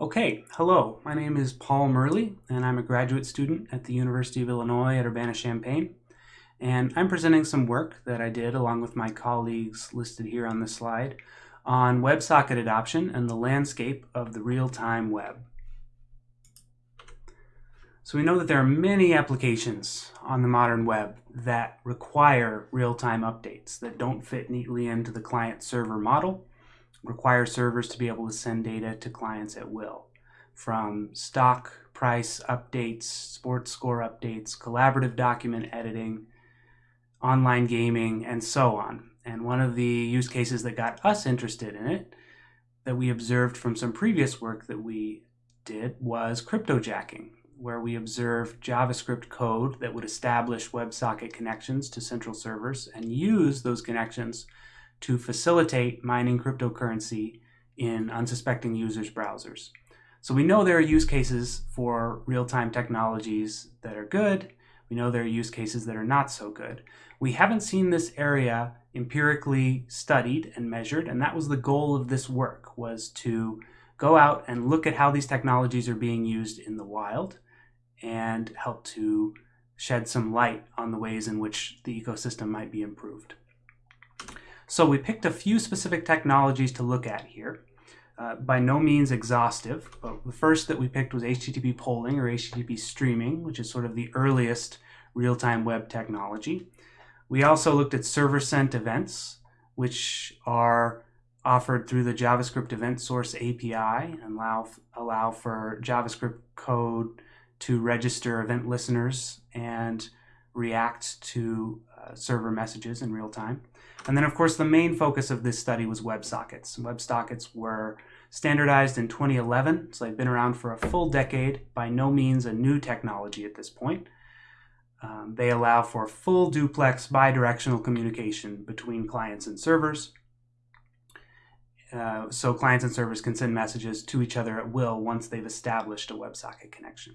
Okay, hello, my name is Paul Murley, and I'm a graduate student at the University of Illinois at Urbana-Champaign. And I'm presenting some work that I did along with my colleagues listed here on this slide on WebSocket adoption and the landscape of the real-time web. So we know that there are many applications on the modern web that require real-time updates that don't fit neatly into the client-server model require servers to be able to send data to clients at will. From stock price updates, sports score updates, collaborative document editing, online gaming, and so on. And one of the use cases that got us interested in it, that we observed from some previous work that we did, was cryptojacking, where we observed JavaScript code that would establish WebSocket connections to central servers and use those connections to facilitate mining cryptocurrency in unsuspecting users' browsers. So we know there are use cases for real-time technologies that are good. We know there are use cases that are not so good. We haven't seen this area empirically studied and measured, and that was the goal of this work, was to go out and look at how these technologies are being used in the wild and help to shed some light on the ways in which the ecosystem might be improved. So we picked a few specific technologies to look at here. Uh, by no means exhaustive, but the first that we picked was HTTP polling or HTTP streaming, which is sort of the earliest real-time web technology. We also looked at server-sent events, which are offered through the JavaScript event source API and allow, allow for JavaScript code to register event listeners and react to server messages in real time. And then, of course, the main focus of this study was WebSockets. WebSockets were standardized in 2011, so they've been around for a full decade, by no means a new technology at this point. Um, they allow for full duplex bidirectional communication between clients and servers. Uh, so clients and servers can send messages to each other at will once they've established a WebSocket connection.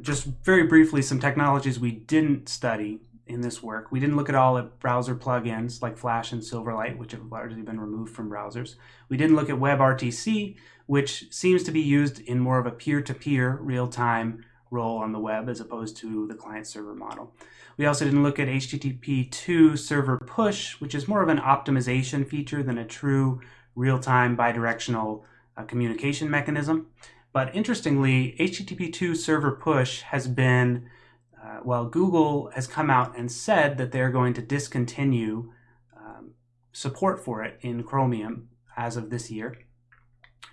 Just very briefly, some technologies we didn't study in this work. We didn't look at all at browser plugins like Flash and Silverlight, which have largely been removed from browsers. We didn't look at WebRTC, which seems to be used in more of a peer-to-peer real-time role on the web as opposed to the client-server model. We also didn't look at HTTP2 server push, which is more of an optimization feature than a true real-time bidirectional uh, communication mechanism. But interestingly, HTTP2 server push has been uh, well, Google has come out and said that they're going to discontinue um, support for it in Chromium as of this year.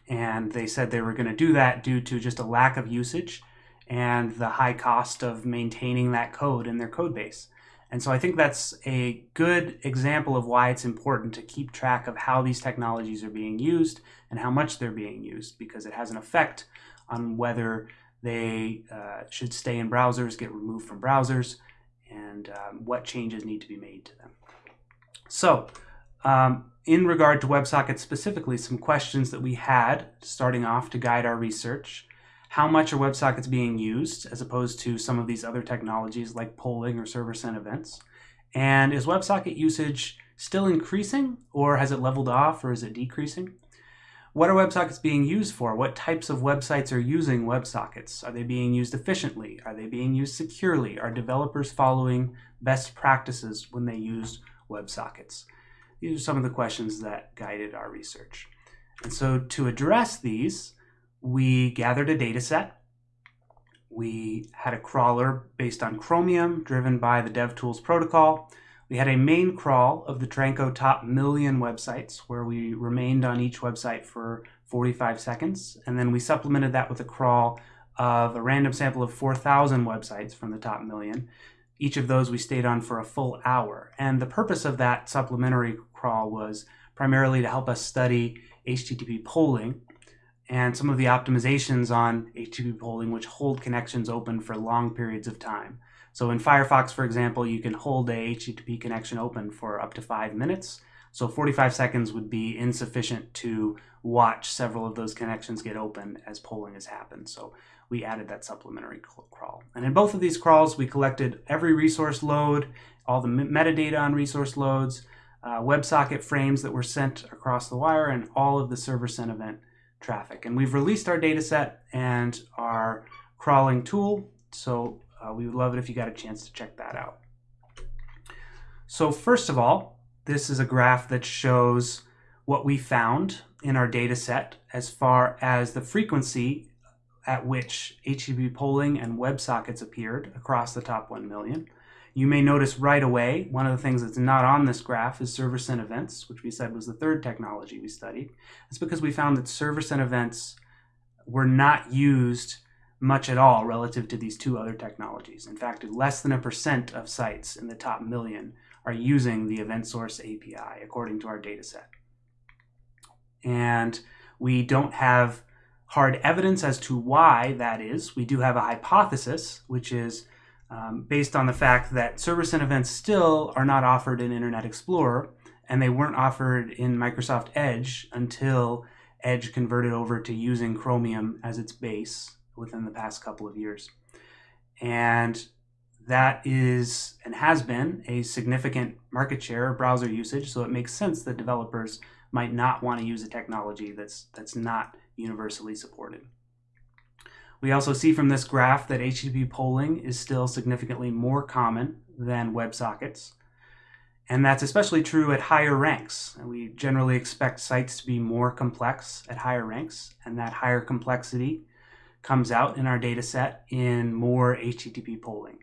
And they said they were going to do that due to just a lack of usage and the high cost of maintaining that code in their code base. And so I think that's a good example of why it's important to keep track of how these technologies are being used and how much they're being used because it has an effect on whether they uh, should stay in browsers, get removed from browsers, and um, what changes need to be made to them. So, um, in regard to WebSockets specifically, some questions that we had starting off to guide our research. How much are WebSockets being used as opposed to some of these other technologies like polling or server-sent events? And is WebSocket usage still increasing or has it leveled off or is it decreasing? What are WebSockets being used for? What types of websites are using WebSockets? Are they being used efficiently? Are they being used securely? Are developers following best practices when they use WebSockets? These are some of the questions that guided our research. And so to address these, we gathered a data set. We had a crawler based on Chromium driven by the DevTools protocol. We had a main crawl of the Tranco top million websites where we remained on each website for 45 seconds. And then we supplemented that with a crawl of a random sample of 4,000 websites from the top million. Each of those we stayed on for a full hour. And the purpose of that supplementary crawl was primarily to help us study HTTP polling and some of the optimizations on HTTP polling which hold connections open for long periods of time. So in Firefox, for example, you can hold a HTTP connection open for up to five minutes. So 45 seconds would be insufficient to watch several of those connections get open as polling has happened. So we added that supplementary crawl. And in both of these crawls, we collected every resource load, all the metadata on resource loads, uh, WebSocket frames that were sent across the wire, and all of the server sent event traffic. And we've released our data set and our crawling tool, so uh, we would love it if you got a chance to check that out. So first of all, this is a graph that shows what we found in our data set as far as the frequency at which HTTP polling and WebSockets appeared across the top 1 million. You may notice right away, one of the things that's not on this graph is server sent events, which we said was the third technology we studied. It's because we found that server sent events were not used much at all relative to these two other technologies. In fact, less than a percent of sites in the top million are using the event source API according to our data set. And we don't have hard evidence as to why that is. We do have a hypothesis, which is um, based on the fact that server-sent events still are not offered in Internet Explorer, and they weren't offered in Microsoft Edge until Edge converted over to using Chromium as its base within the past couple of years. And that is and has been a significant market share of browser usage, so it makes sense that developers might not want to use a technology that's that's not universally supported. We also see from this graph that HTTP polling is still significantly more common than WebSockets. And that's especially true at higher ranks. And we generally expect sites to be more complex at higher ranks, and that higher complexity comes out in our data set in more HTTP polling.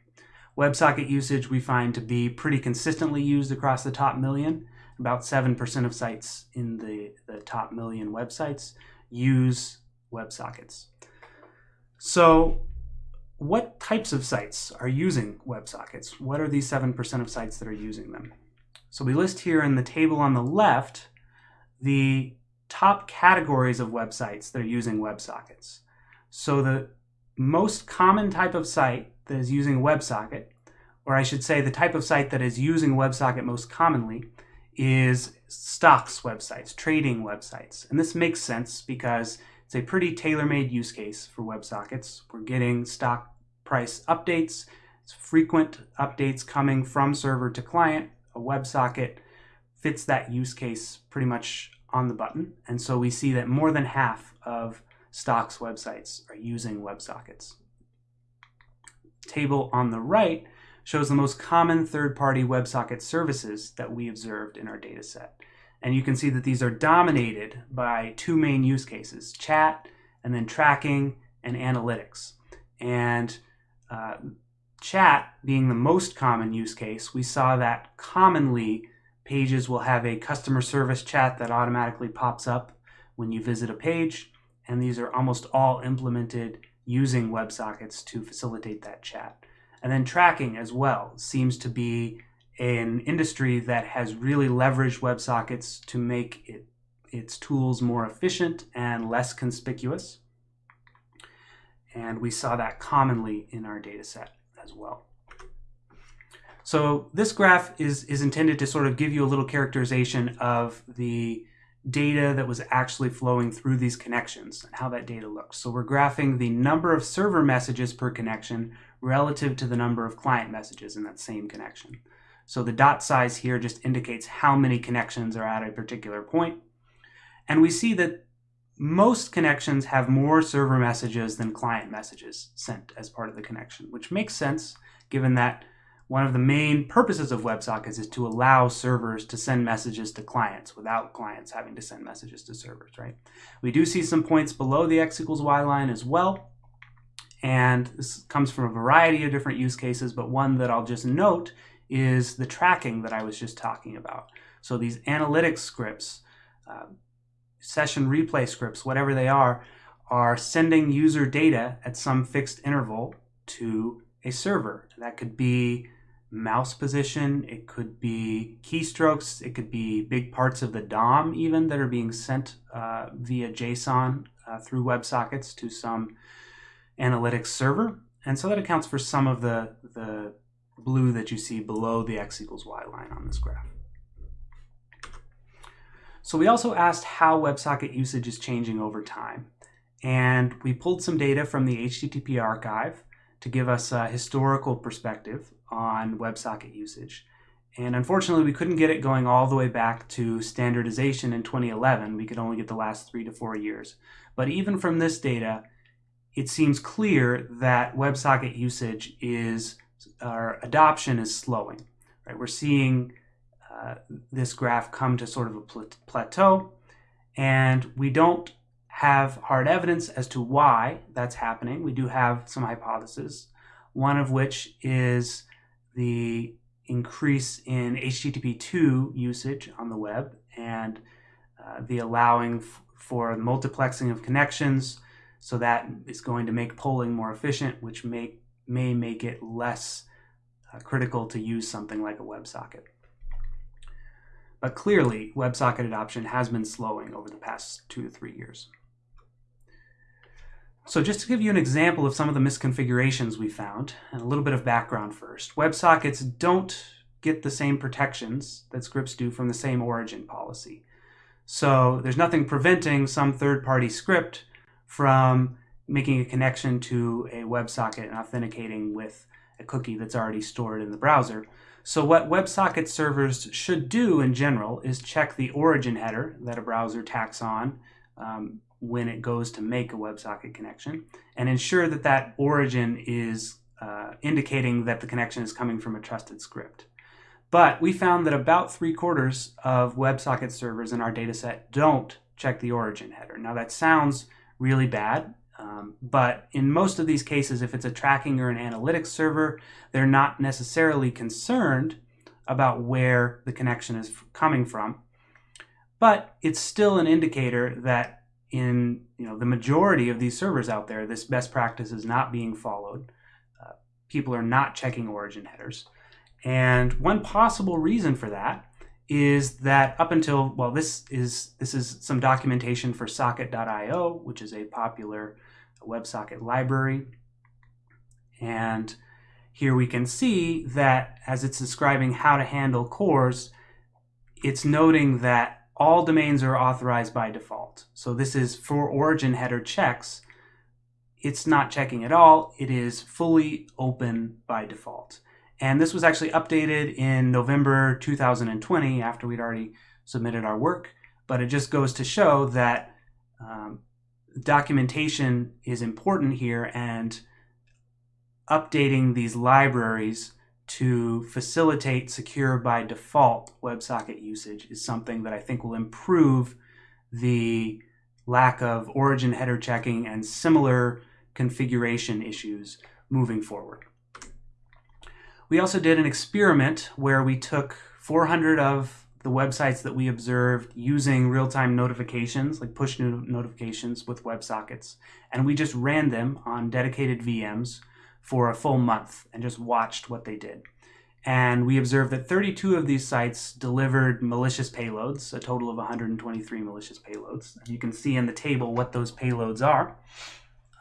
WebSocket usage we find to be pretty consistently used across the top million. About 7% of sites in the, the top million websites use WebSockets. So what types of sites are using WebSockets? What are these 7% of sites that are using them? So we list here in the table on the left the top categories of websites that are using WebSockets. So the most common type of site that is using WebSocket, or I should say the type of site that is using WebSocket most commonly, is stocks websites, trading websites. And this makes sense because it's a pretty tailor-made use case for WebSockets. We're getting stock price updates. It's frequent updates coming from server to client. A WebSocket fits that use case pretty much on the button. And so we see that more than half of stocks websites are using WebSockets. Table on the right shows the most common third-party WebSocket services that we observed in our data set. And you can see that these are dominated by two main use cases, chat and then tracking and analytics. And uh, chat being the most common use case, we saw that commonly pages will have a customer service chat that automatically pops up when you visit a page. And these are almost all implemented using WebSockets to facilitate that chat. And then tracking as well seems to be an industry that has really leveraged WebSockets to make it, its tools more efficient and less conspicuous. And we saw that commonly in our data set as well. So this graph is, is intended to sort of give you a little characterization of the data that was actually flowing through these connections and how that data looks. So we're graphing the number of server messages per connection relative to the number of client messages in that same connection. So the dot size here just indicates how many connections are at a particular point. And we see that most connections have more server messages than client messages sent as part of the connection, which makes sense given that one of the main purposes of WebSockets is to allow servers to send messages to clients without clients having to send messages to servers, right? We do see some points below the x equals y line as well. And this comes from a variety of different use cases, but one that I'll just note is the tracking that I was just talking about. So these analytics scripts, uh, session replay scripts, whatever they are, are sending user data at some fixed interval to a server. That could be mouse position, it could be keystrokes, it could be big parts of the DOM even that are being sent uh, via JSON uh, through WebSockets to some analytics server. And so that accounts for some of the, the blue that you see below the x equals y line on this graph. So we also asked how WebSocket usage is changing over time. And we pulled some data from the HTTP archive to give us a historical perspective on WebSocket usage. And unfortunately, we couldn't get it going all the way back to standardization in 2011. We could only get the last three to four years. But even from this data, it seems clear that WebSocket usage is, our adoption is slowing. Right? We're seeing uh, this graph come to sort of a plateau, and we don't have hard evidence as to why that's happening. We do have some hypotheses, one of which is the increase in HTTP2 usage on the web and uh, the allowing for multiplexing of connections. So that is going to make polling more efficient, which may, may make it less uh, critical to use something like a WebSocket. But clearly, WebSocket adoption has been slowing over the past two to three years. So just to give you an example of some of the misconfigurations we found, and a little bit of background first. WebSockets don't get the same protections that scripts do from the same origin policy. So there's nothing preventing some third-party script from making a connection to a WebSocket and authenticating with a cookie that's already stored in the browser. So what WebSocket servers should do in general is check the origin header that a browser tacks on um, when it goes to make a WebSocket connection and ensure that that origin is uh, indicating that the connection is coming from a trusted script. But we found that about three quarters of WebSocket servers in our dataset don't check the origin header. Now that sounds really bad, um, but in most of these cases, if it's a tracking or an analytics server, they're not necessarily concerned about where the connection is coming from. But it's still an indicator that in you know the majority of these servers out there, this best practice is not being followed. Uh, people are not checking origin headers. And one possible reason for that is that up until well this is this is some documentation for socket.io which is a popular WebSocket library and here we can see that as it's describing how to handle CORS it's noting that all domains are authorized by default. So this is for origin header checks. It's not checking at all. It is fully open by default. And this was actually updated in November 2020 after we'd already submitted our work. But it just goes to show that um, documentation is important here and updating these libraries to facilitate secure by default WebSocket usage is something that I think will improve the lack of origin header checking and similar configuration issues moving forward. We also did an experiment where we took 400 of the websites that we observed using real-time notifications, like push notifications with WebSockets, and we just ran them on dedicated VMs for a full month and just watched what they did. And we observed that 32 of these sites delivered malicious payloads, a total of 123 malicious payloads. And you can see in the table what those payloads are.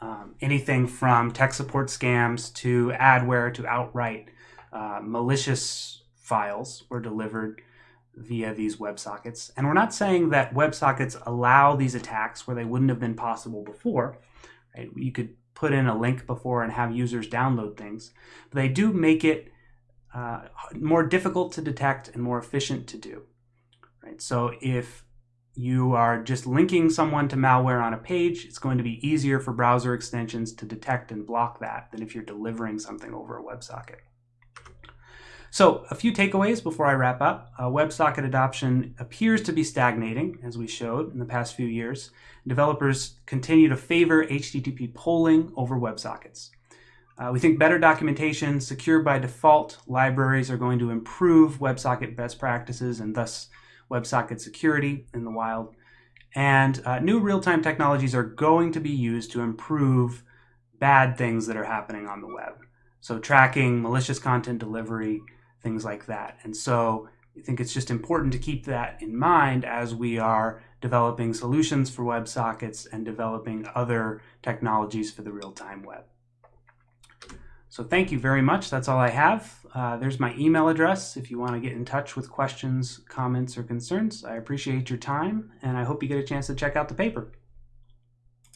Um, anything from tech support scams to adware to outright uh, malicious files were delivered via these WebSockets. And we're not saying that WebSockets allow these attacks where they wouldn't have been possible before. Right? You could put in a link before and have users download things. But they do make it uh, more difficult to detect and more efficient to do. Right? So if you are just linking someone to malware on a page, it's going to be easier for browser extensions to detect and block that than if you're delivering something over a WebSocket. So a few takeaways before I wrap up. Uh, WebSocket adoption appears to be stagnating, as we showed in the past few years. Developers continue to favor HTTP polling over WebSockets. Uh, we think better documentation, secure by default libraries are going to improve WebSocket best practices and thus WebSocket security in the wild. And uh, new real-time technologies are going to be used to improve bad things that are happening on the web. So tracking, malicious content delivery, things like that. And so I think it's just important to keep that in mind as we are developing solutions for WebSockets and developing other technologies for the real-time web. So thank you very much. That's all I have. Uh, there's my email address if you want to get in touch with questions, comments, or concerns. I appreciate your time, and I hope you get a chance to check out the paper.